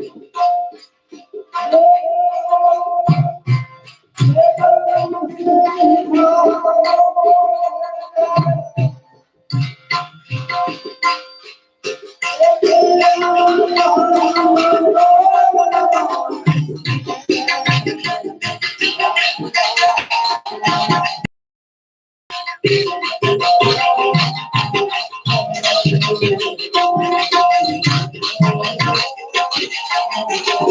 Oh, oh, oh,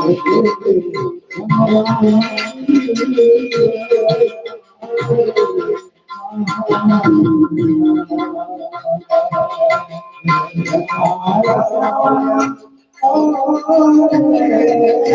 Oh, my God.